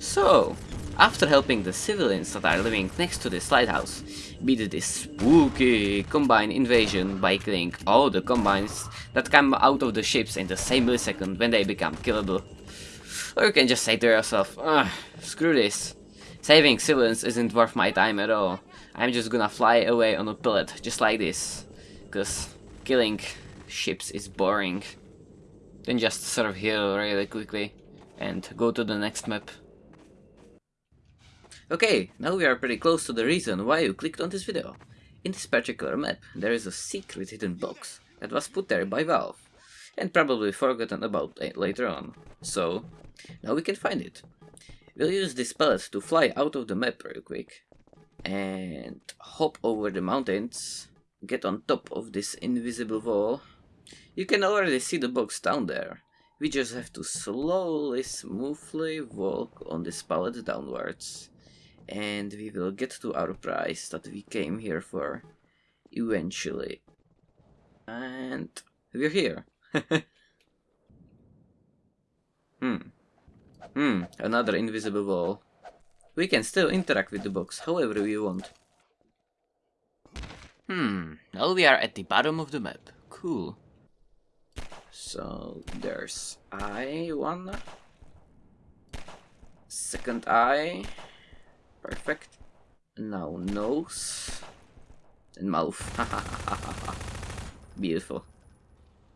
So, after helping the civilians that are living next to this lighthouse beat this spooky Combine invasion by killing all the Combines that come out of the ships in the same millisecond when they become killable. Or you can just say to yourself, screw this. Saving civilians isn't worth my time at all. I'm just gonna fly away on a pellet, just like this. Cause killing ships is boring. Then just serve here really quickly and go to the next map. Okay, now we are pretty close to the reason why you clicked on this video. In this particular map, there is a secret hidden box that was put there by Valve, and probably forgotten about later on. So, now we can find it. We'll use this pellet to fly out of the map real quick, and hop over the mountains, get on top of this invisible wall. You can already see the box down there. We just have to slowly, smoothly walk on this pallet downwards and we will get to our prize that we came here for eventually. And we're here. hmm. Hmm, another invisible wall. We can still interact with the box however we want. Hmm, now we are at the bottom of the map. Cool. So there's eye one. Second eye. Perfect. Now nose. And mouth. Beautiful.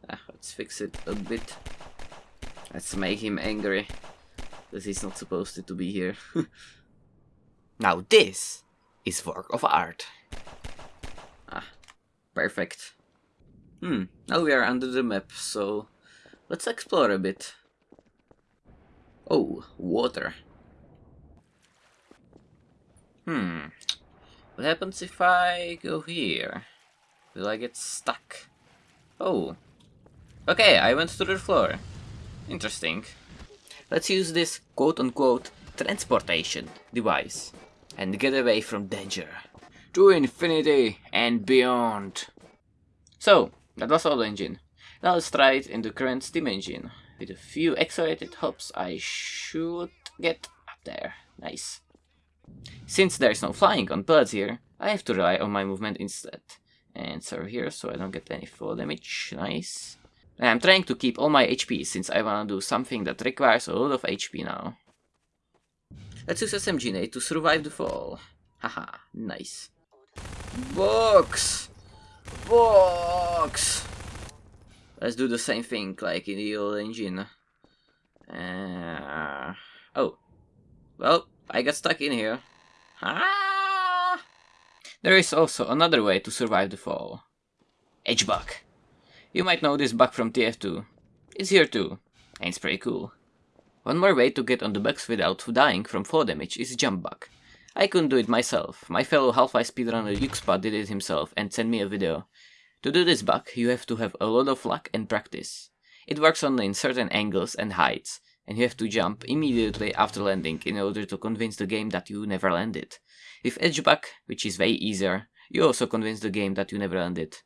Ah, let's fix it a bit. Let's make him angry. Because he's not supposed to be here. now this is work of art. Ah, perfect. Hmm, now we are under the map, so let's explore a bit. Oh, water. Hmm. What happens if I go here? Will I get stuck? Oh. Okay, I went to the floor. Interesting. Let's use this quote-unquote transportation device and get away from danger. To infinity and beyond. So, that was all the engine. Now let's try it in the current steam engine. With a few accelerated hops I should get up there. Nice. Since there is no flying on birds here, I have to rely on my movement instead. And serve here so I don't get any fall damage. Nice. I'm trying to keep all my HP since I wanna do something that requires a lot of HP now. Let's use SMG to survive the fall. Haha, nice. Box! Box! Let's do the same thing like in the old engine. Uh, oh. Well, I got stuck in here. Ah! There is also another way to survive the fall. Edge bug. You might know this bug from TF2. It's here too, and it's pretty cool. One more way to get on the bugs without dying from fall damage is jump bug. I couldn't do it myself, my fellow Half-Life speedrunner Yuxpa did it himself and sent me a video. To do this bug, you have to have a lot of luck and practice. It works only in certain angles and heights, and you have to jump immediately after landing in order to convince the game that you never landed. With edge bug, which is way easier, you also convince the game that you never landed,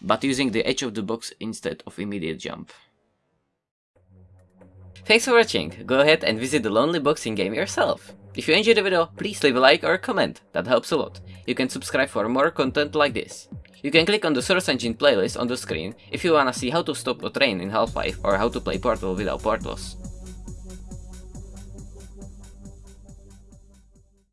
but using the edge of the box instead of immediate jump. Thanks for watching, go ahead and visit the Lonely Boxing game yourself. If you enjoyed the video, please leave a like or a comment, that helps a lot. You can subscribe for more content like this. You can click on the Source Engine playlist on the screen if you wanna see how to stop a train in Half-Life or how to play Portal without portals.